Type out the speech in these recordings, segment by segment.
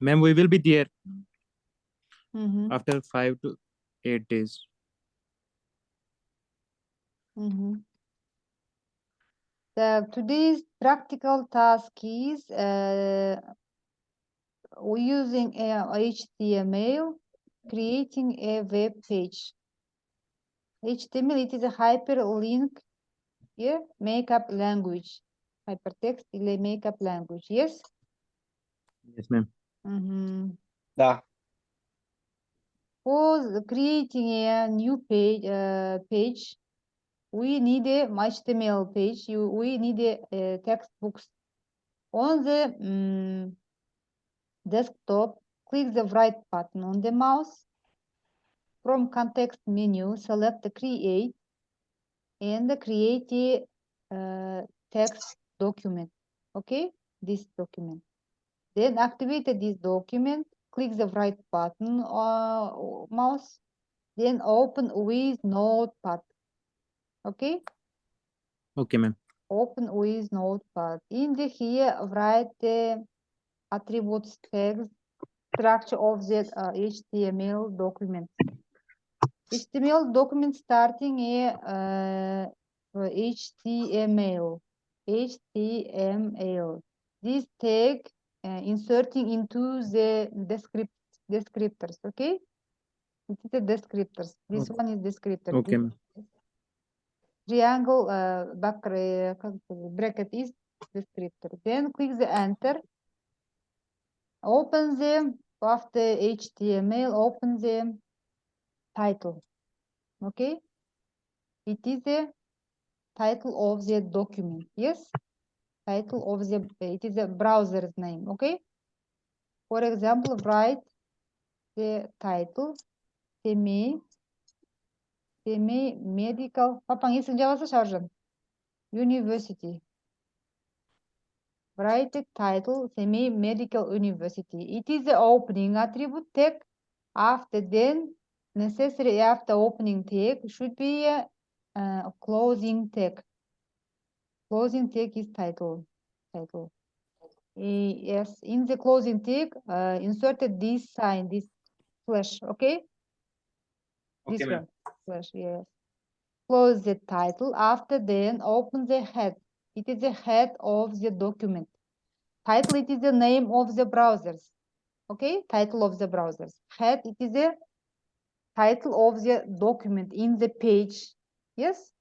ma'am we will be there mm -hmm. after five to eight days. Mm -hmm. the today's practical task is uh, using a html creating a web page. Html it is a hyperlink here makeup language. Hypertext ile makeup language yes? Yes ma'am. Mhm. Да. For creating a new page, uh, page, we need a HTML page. You, we need a, uh textbooks on the mm, desktop. Click the right button on the mouse. From context menu, select the create and the create a uh, text document. Okay, this document. Then activate this document. Click the right button or mouse. Then open with Notepad. Okay, Okay, ma'am. open with Notepad. In the here, write the attributes text structure of the uh, HTML document. HTML document starting a uh, uh, HTML. HTML. This tag uh, inserting into the descript descriptors okay? It is the descriptors. This okay. one is descriptor okay? triangle uh, back uh, bracket is descriptor. Then click the enter. Open the after html open the title okay? It is the title of the document yes? title of the it is a browser's name okay? For example write the title Semey Semey medical university. Write the title Semey medical university. It is the opening attribute tag. After then necessary after opening tag should be a, a closing tag. Closing tag is title. Title. Eh, yes, in the closing tag, uh, inserted this sign, this slash. Okay. This Okay, ma'am. one, slash, yes. Close the title. After then, open the head. It is the head of the document. Title, it is the name of the browsers. Okay, title of the browsers. Head, it is the title of the document in the page. Yes.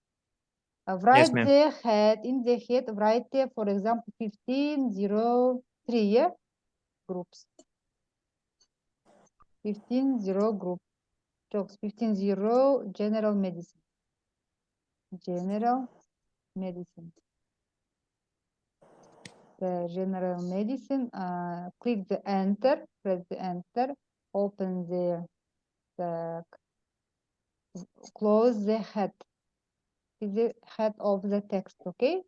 Uh, write ma'am. the head in the head. Write the, for example, fifteen zero three. Yeah, groups. Fifteen zero group. Jokes. Fifteen zero general medicine. General medicine. The general medicine. Uh, click the enter. Press the enter. Open the the close the head. Is the head of the text. Okay.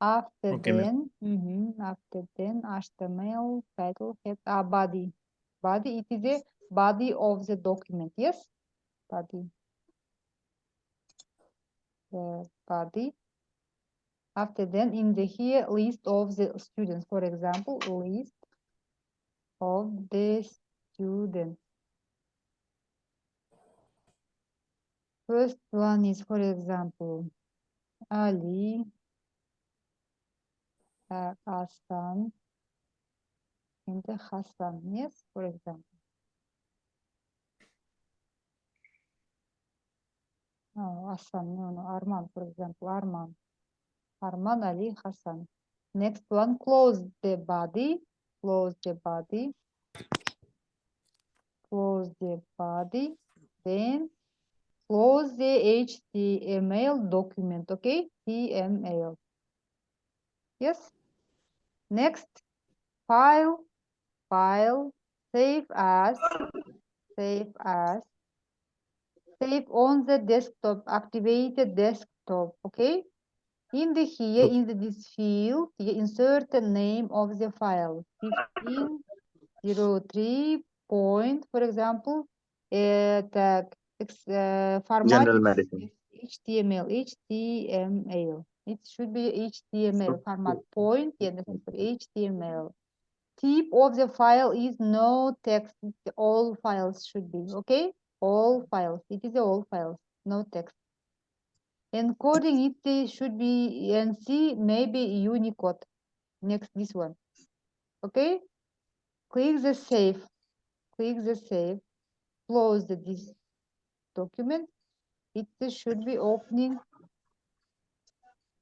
After Okay, then, mhm, after then, HTML title head uh, body. Body. It is the body of the document. Yes. Body. The body. After then, in the here list of the students, for example, list of the students. First one is, for example, Ali, uh, Hassan, and the Hassan, yes, for example. No, Hassan, no, no, Arman, for example, Arman. Arman, Ali, Hassan. Next one, close the body, close the body. Close the body, then close the HTML document, okay? HTML. Yes. Next, file, file, save as, save as, save on the desktop, activate the desktop, okay? In the here, in the, this field, you insert the name of the file, fifteen zero three point, for example, uh, tag, uh, format General medicine. HTML, HTML. It should be HTML format point, yeah, HTML. type of the file is no text. All files should be, okay? All files. It is all files, no text. Encoding it should be ANSI, maybe Unicode. Next, this one. Okay? Click the save. Click the save. Close the, this document. It should be opening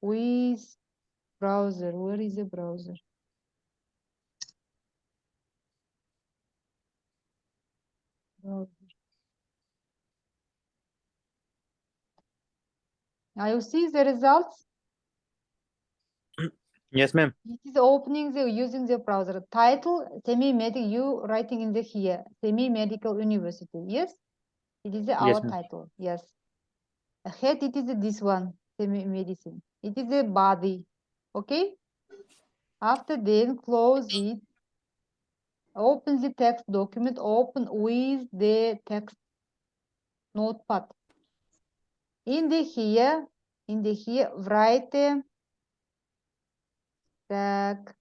with browser. Where is the browser? Browser. Now you see the results. Yes, ma'am. It is opening the using the browser. Title Semey-medical. You writing in the here Semey-medical university. Yes, it is our ma'am. title. Yes. Head it is this one semi-medicine. It is a body. Okay. After then close it. Open the text document. Open with the text notepad. In the here, in the here, write uh, так.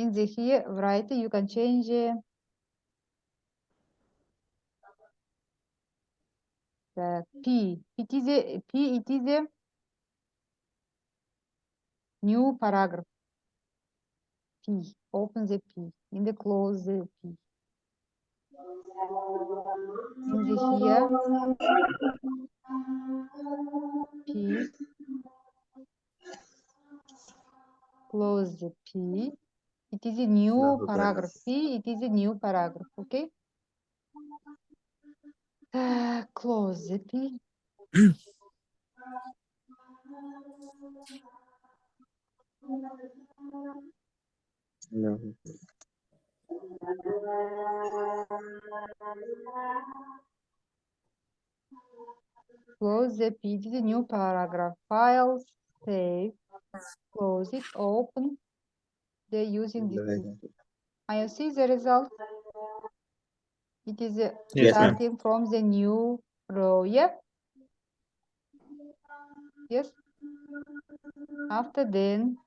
In the here, write you can change the P. It is a P. It is a new paragraph. P. Open the P. In the close the P. In the here, P. Close the P. It is a new paragraph. P. It is a new paragraph. Okay. Uh, close it. No. Close the P. It is a new paragraph. Files, save, close it, open. They're using this. tool. I see the result. It is uh, Yes, starting from the new row. Yeah. Yes. After then,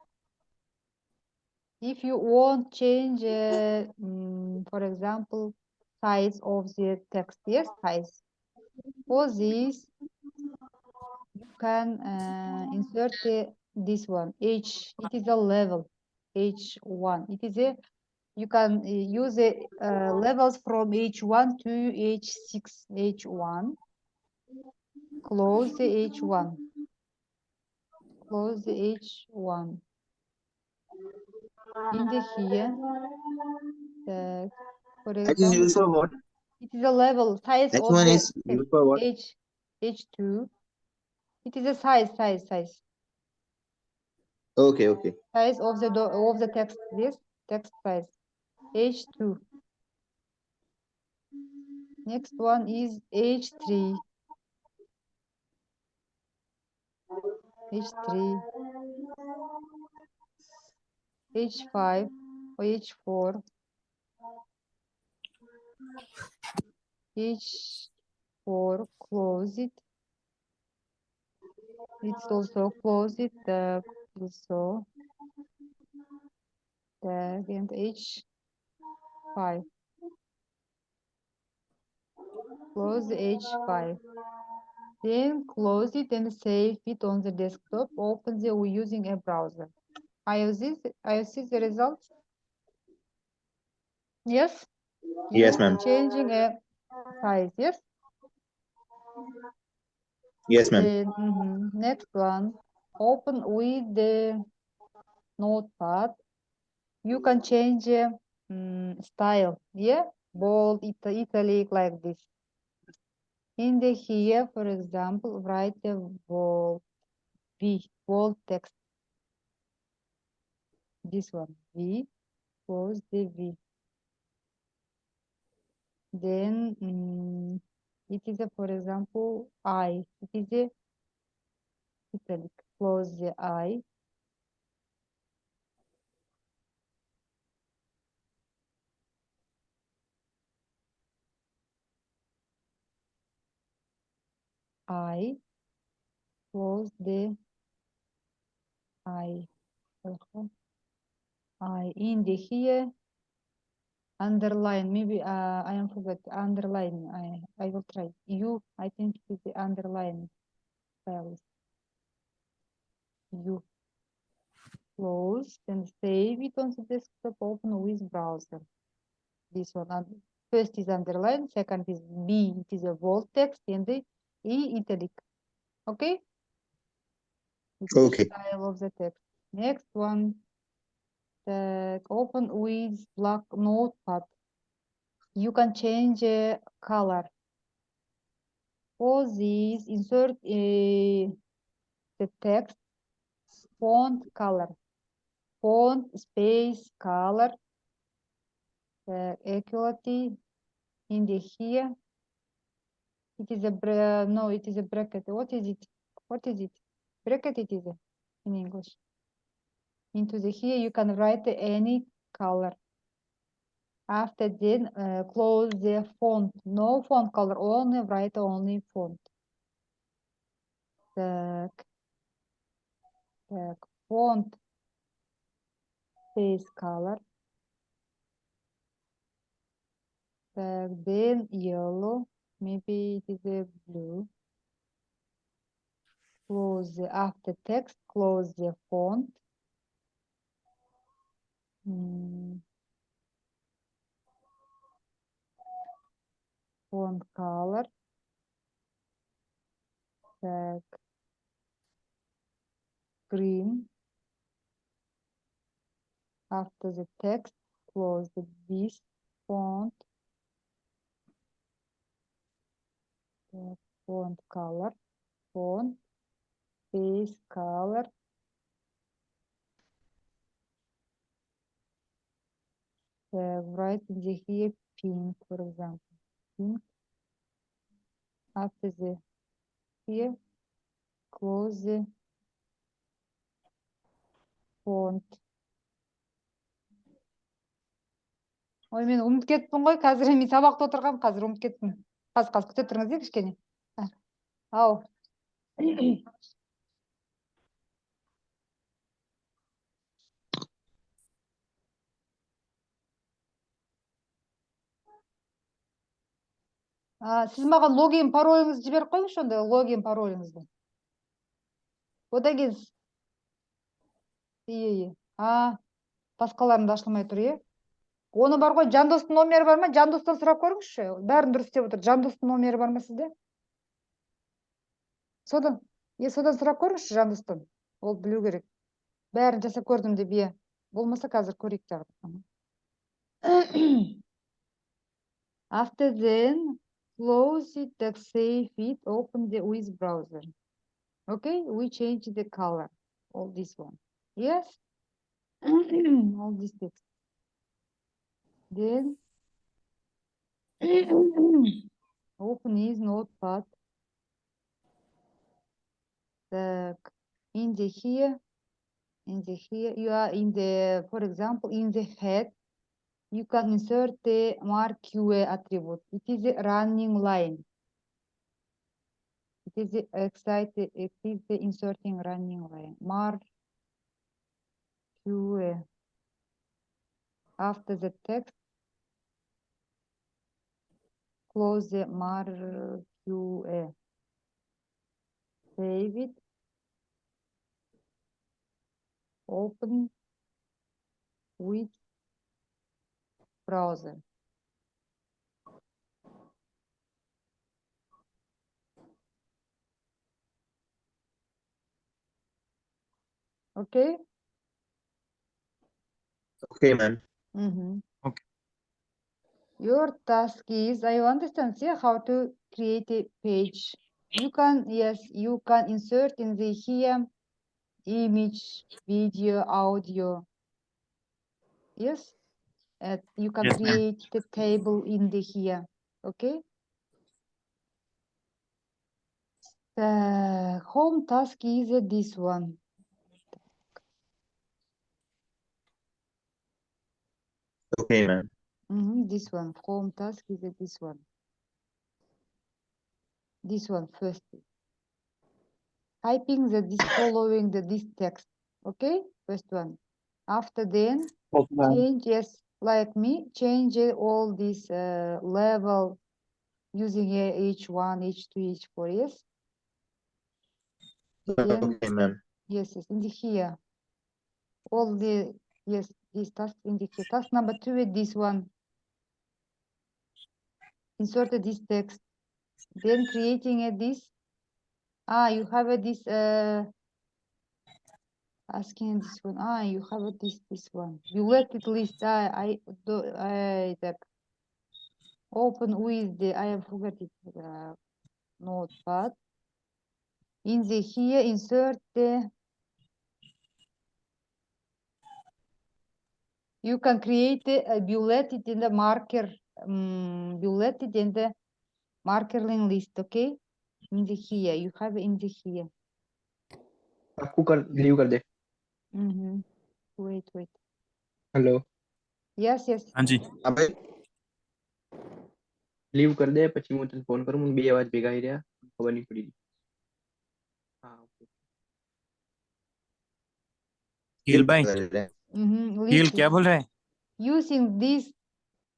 if you want change, uh, mm, for example, size of the text, yes, size. For this, you can uh, insert uh, this one, H. It is a level, H1. It is a you can uh, use the uh, levels from H1 to H6, H1. Close the H1. Close the H1. In the here, the, for That is used for what? it is a level size That of one is text, used for what? H, H2. It is a size, size, size, Okay, okay. size of the of the text. This text size, H2. Next one is H3. H3, H5 or H4, H4, close it. It's also close it, uh, also. Tag and H5. Close H5. Then close it and save it on the desktop. Open the using a browser. I see, I see the results. Yes? Yes, ma'am. Changing a size, yes? Yes, ma'am. Then, mhm, next one, open with the notepad. You can change mm, style, yeah? Bold, ita- italic, like this. In the here, for example, write a bold, V, bold text. This one, V, close the V. Then mm, it is a, for example, I. It is a italic. Close the eye. I. Close the eye, I in the here. Underline, maybe uh, I am forget underline. I I will try. You, I think is the underline. Cells. You close and save it on the desktop. Open with browser. This one. First is underline. Second is B. It is a bold text and the E italic. Okay. It's Okay. Style of the text. Next one. The open with black notepad. You can change uh, color. For this, insert uh, the text font color. Font space color. The equality in the here. It is a bra no, it is a bracket. What is it? What is it? Bracket it is uh, in English. Into the here you can write any color. After then uh, close the font. No font color, only write only font. Так. Так, font space color. Так, then yellow, maybe it is a blue. Close the after text, close the font. Mm. Font color. Так. green. After the text, close this font, font color, font, face color, uh, write in here pink, for example, pink. After the here, close the font. ой мен ұмытып кеттім ғой қазір мен сабақта отырғанмын қазір ұмытып кеттім. Қазір қазір күте тұрыңыз иә кішкене. Ау. А, сіз маған логин пароліңізді жіберіп қойыңызшы онда логин пароліңізді. Одан кейін иә иә а басқаларында ашылмай тұр иә оны бар ғой жандостың номері бар ма? Жандостан сұрап көріңізші. Бәрін дұрыс істеп отыр. Жандостың номері бар ма сізде? Содан е содан сұрап көріңізші жандостан. Ол білу керек. Бәрін жасап көрдім деп иә болмаса қазір көрейік тағы after then close it так save it open the with browser. Okay we change the color all this one. Yes. All these things. Then open his notepad. The in the here, in the here, you are in the, for example, in the head, you can insert the marquee attribute. It is a running line. It is the excited, it is the inserting running line. Mark QA uh, after the text close the mark QA uh, save it open with browser. Okay? Okay, ma'am. Mm-hmm. Okay. Your task is, I understand, see how to create a page. You can, yes, you can insert in the here image, video, audio. Yes? Uh, you can Yes, create the table in the here, okay? The home task is uh, this one. Okay, ma'am. Mhm, this one, home task is uh, this one. This one first. typing the this following the this text. Okay, first one. After then, Okay, change yes, like me, change all this uh, level using a H1, H2, H4. Yes. Okay, ma'am. yes, yes, in the here. All the yes, this task in the here. Task number two is this one. Inserted this text. Then creating a this. Ah, you have a this uh asking this one. Ah, you have a this this one. You let it list. I I do I that open with the I have forgot it uh, notepad. In the here insert the you can create a bullet it in the marker um, bullet it in the marker line list okay in the here you have in the here आपको कर leave कर दे mm-hmm. wait wait hello yes yes हाँ जी હા ભાઈ leave कर दे પછી હું તને ફોન કરું હું બે અવાજ ભેગા આવી રહ્યા ખબર નહીં પડી હા okay. Heal Mm -hmm. क्या Using this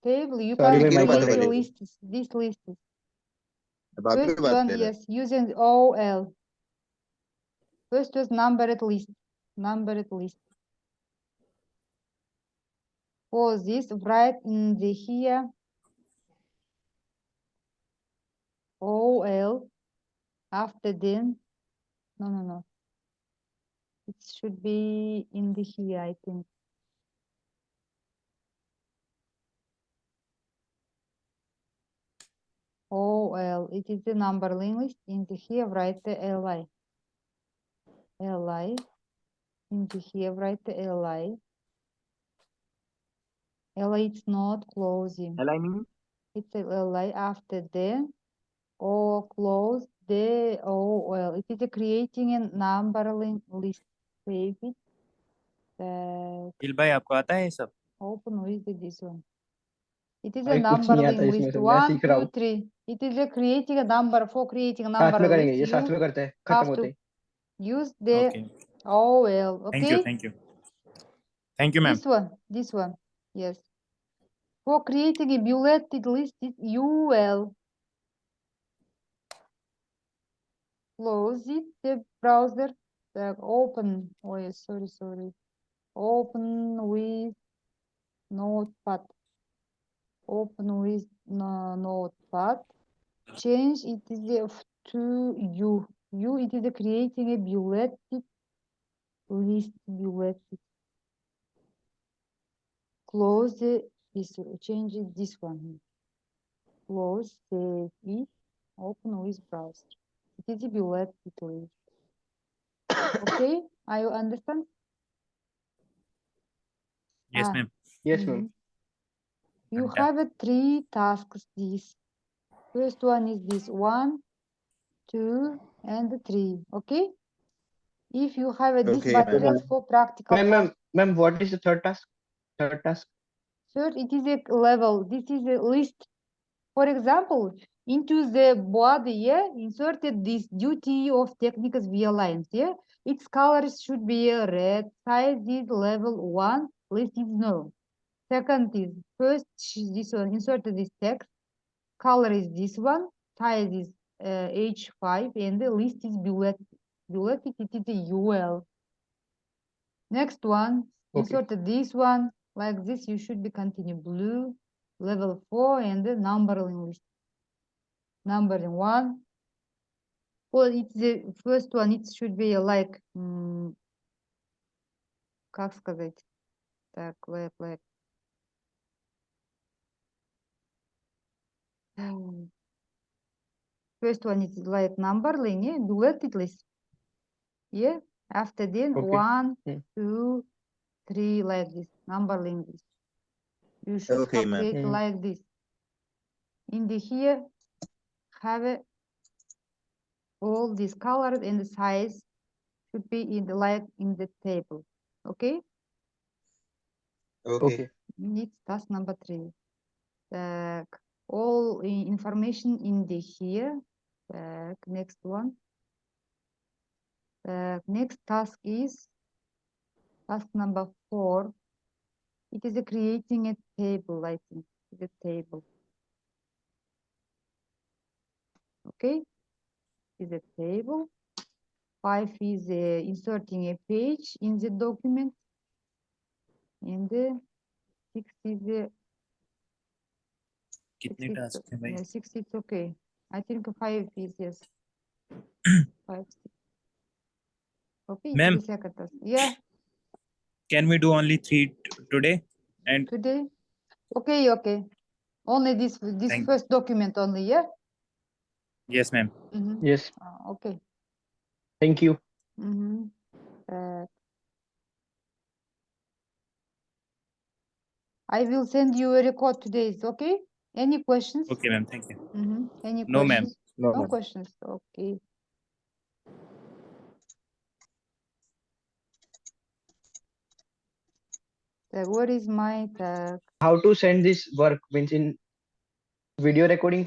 table, you can use this list. First one, yes, using OL. First was numbered list, numbered list. For this, write in the here OL after then. No, no, no. It should be in the here, I think. Oh, OL, it is the number list. In the here, write the LI. LI. In the here, write the LI. LI, it's not closing. aligning It's a LI after the or close the oh, OL. It is creating a number list Save it. Uh, heal भाई आपको आता है ये सब open with the- this one. It is a भाई कुछ number नहीं आता line इसमें list. से, मैं One, सीख रहा two, हूँ। three. It is a creating a number for creating a साथ number में करेंगे list. ये साथ You में करते हैं have खत्म होते to he use the okay OL. Thank you Okay. Thank you thank you ma'am This one, this one, yes. For creating a bulleted list is UL. Close it, the browser, uh, open, oh yes, sorry, sorry. Open with notepad. Open with no, notepad. Change it is the to you U, it is creating a bulleted list, bulleted. close the this change this one close save it open with browser it is a bullet list okay are you understand. Yes ah. ma'am. Yes ma'am. Mm-hmm. You okay. have three tasks this first one is this one two and three okay? If you have this okay, material for practical ma'am ma'am what is the third task? Third task? Third it is a level. This is a list. For example into the body yeah inserted this duty of technicians via lines, yeah? Its colors should be a red, size is level one, list is no. Second is first this one, inserted this text, color is this one, size is uh, H5, and the list is bullet. Bullet, it is a UL. Next one, Okay. inserted this one, like this, you should be continue blue, level four, and the numbering list. Numbering one Well, it's the first one, it should be like, м, как сказать, так, like, like. м, First one is like numbering, yeah, bulleted list. Yeah, after then, Okay. one, Hmm. two, three, like this, numbering list. You should Okay, have ma'am. create Hmm. like this. In the here, have a all these colors and the size should be in the light in the table okay? Okay, okay. task number three. All information in the here. Next one. Next task is task number four. It is a creating a table i think. The table. Okay? is a table. Five is uh, inserting a page in the document. And the six is uh, कितने six, task हैं भाई yeah, six it's okay. I think five is yes. Five. six. Okay, it is Ma'am. the second task. Yeah, can we do only three t- today and today. Okay, okay. Only this this Thank- first document only, yeah? yes ma'am Mhm. Yes, Uh, okay. thank you. Mhm. Uh, I will send you a record today, is okay? Any questions? okay ma'am thank you Mhm. Any No, ma'am. No, No ma'am. questions, okay. Uh, where is my tag? How to send this work means in video recording